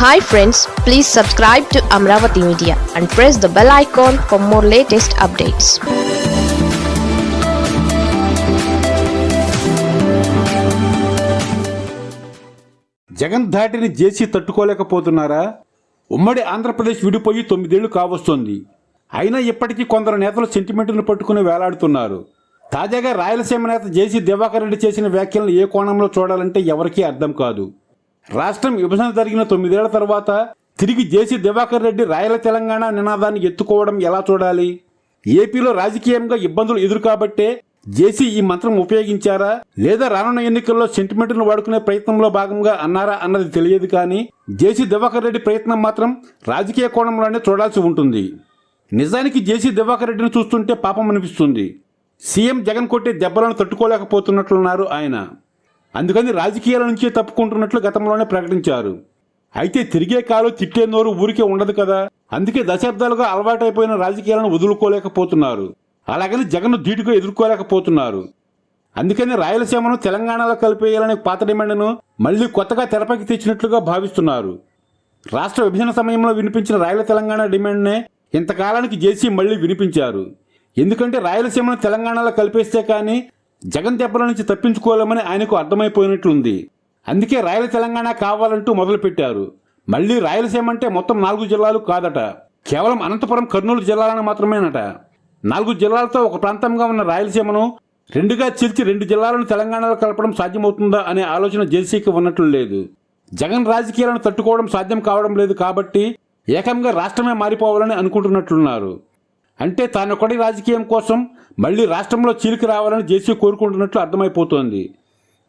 Hi friends please subscribe to Amaravati media and press the bell icon for more latest updates Jagan ధాటిని జేసీ తట్టుకోలేకపోతున్నారా? ఉమ్మడి ఆంధ్రప్రదేశ్ విడిపోయి తొమ్మిదేళ్ళు కావస్తోంది. అయినా ఇప్పటికీ కొందరు నేతలు సెంటిమెంట్ను పట్టుకుని వేలాడుతున్నారు. తాజాగా రాయలసీమ నేత జేసీ దివాకర్ రెడ్డి చేసిన వ్యాఖ్యలను ఏ కోణంలో చూడాలంటే ఎవరికీ అర్థం కాదు. రాష్ట్రం విభజన జరిగిన తొమ్మిదేళ్ళ తర్వాత తిరిగి జేసీ దివాకర్ రెడ్డి రాయల తెలంగాణ నినాదాన్ని ఎత్తుకోవడం ఎలా చూడాలి? ఏపీలో రాజకీయంగా ఇబ్బందులు ఎదురు కాబట్టే జేసీ ఈ మంత్రం ఉపయోగించారా? లేదా రానున్న ఎన్నికల్లో సెంటిమెంట్ను వాడుకునే ప్రయత్నంలో భాగంగా అన్నారా అన్నది తెలియదు కానీ జేసీ దివాకర్ రెడ్డి ప్రయత్నం మాత్రం రాజకీయ కోణంలోనే చూడాల్సి ఉంటుంది. నిజానికి జేసీ దివాకర్ రెడ్డిని చూస్తుంటే పాపం అనిపిస్తుంది. సీఎం జగన్ కొట్టే దెబ్బలను తట్టుకోలేకపోతున్నట్లున్నారు ఆయన. అందుకని రాజకీయాల నుంచే తప్పుకుంటున్నట్లు గతంలోనే ప్రకటించారు. అయితే తిరిగే కాలు తిట్టే నోరు ఊరికే ఉండదు కదా. అందుకే దశాబ్దాలుగా అలవాటైపోయిన రాజకీయాలను వదులుకోలేకపోతున్నారు. అలాగని జగన్ ధీటుగా ఎదుర్కోలేకపోతున్నారు. అందుకని రాయలసీమను తెలంగాణలో కలిపేయాలనే పాత డిమాండ్ను మళ్ళీ కొత్తగా తెరపైకి తెచ్చినట్లుగా భావిస్తున్నారు. రాష్ట్ర విభజన సమయంలో వినిపించిన రాయల తెలంగాణ డిమాండ్నే ఇంతకాలానికి జేసీ మళ్ళీ వినిపించారు. ఎందుకంటే రాయలసీమను తెలంగాణలో కలిపేస్తే కానీ జగన్ దెబ్బల నుంచి తప్పించుకోలేమని ఆయనకు అర్థమైపోయినట్లుంది. అందుకే రాయల తెలంగాణ కావాలంటూ మొదలుపెట్టారు. మళ్ళీ రాయలసీమ అంటే మొత్తం నాలుగు జిల్లాలు కాదట. కేవలం అనంతపురం కర్నూలు జిల్లాలను మాత్రమేనట. నాలుగు జిల్లాలతో ఒక ప్రాంతంగా ఉన్న రాయలసీమను రెండుగా చీల్చి రెండు జిల్లాలను తెలంగాణలో కలపడం సాధ్యమవుతుందా అనే ఆలోచన జేసీకి ఉన్నట్లు లేదు. జగన్ రాజకీయాలను తట్టుకోవడం సాధ్యం కావడం లేదు కాబట్టి ఏకంగా రాష్ట్రమే మారిపోవాలని అనుకుంటున్నట్లున్నారు. అంటే తానొకటి రాజకీయం కోసం మళ్ళీ రాష్ట్రంలో చీలిక రావాలని జేసీ కోరుకుంటున్నట్లు అర్థమైపోతోంది.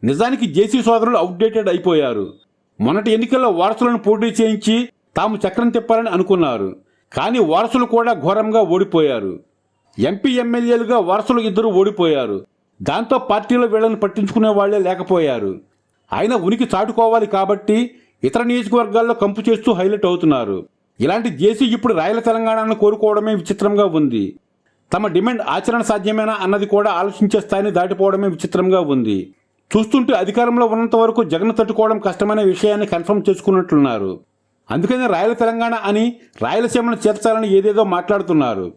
నిజానికి జేసీ సోదరులు అవుట్డేటెడ్ అయిపోయారు. మొన్నటి ఎన్నికల్లో వారసులను పోటీ చేయించి తాము చక్రం తిప్పాలని అనుకున్నారు. కానీ వారసులు కూడా ఘోరంగా ఓడిపోయారు. ఎంపీ ఎమ్మెల్యేలుగా వారసులు ఇద్దరు ఓడిపోయారు. దాంతో పార్టీలో వీళ్ళని పట్టించుకునే వాళ్ళే లేకపోయారు. ఆయన ఉనికి చాటుకోవాలి కాబట్టి ఇతర నియోజకవర్గాల్లో కంపు చేస్తూ హైలైట్ అవుతున్నారు. ఇలాంటి జేసీ ఇప్పుడు రాయల తెలంగాణను కోరుకోవడమే విచిత్రంగా ఉంది. తమ డిమాండ్ ఆచరణ సాధ్యమేనా అన్నది కూడా ఆలోచించే స్థాయిని దాటిపోవడమే విచిత్రంగా ఉంది. చూస్తుంటే అధికారంలో ఉన్నంత వరకు జగన్ తట్టుకోవడం కష్టమనే విషయాన్ని కన్ఫర్మ్ చేసుకున్నట్లున్నారు. అందుకని రాయల తెలంగాణ అని రాయలసీమను చేర్చాలని ఏదేదో మాట్లాడుతున్నారు.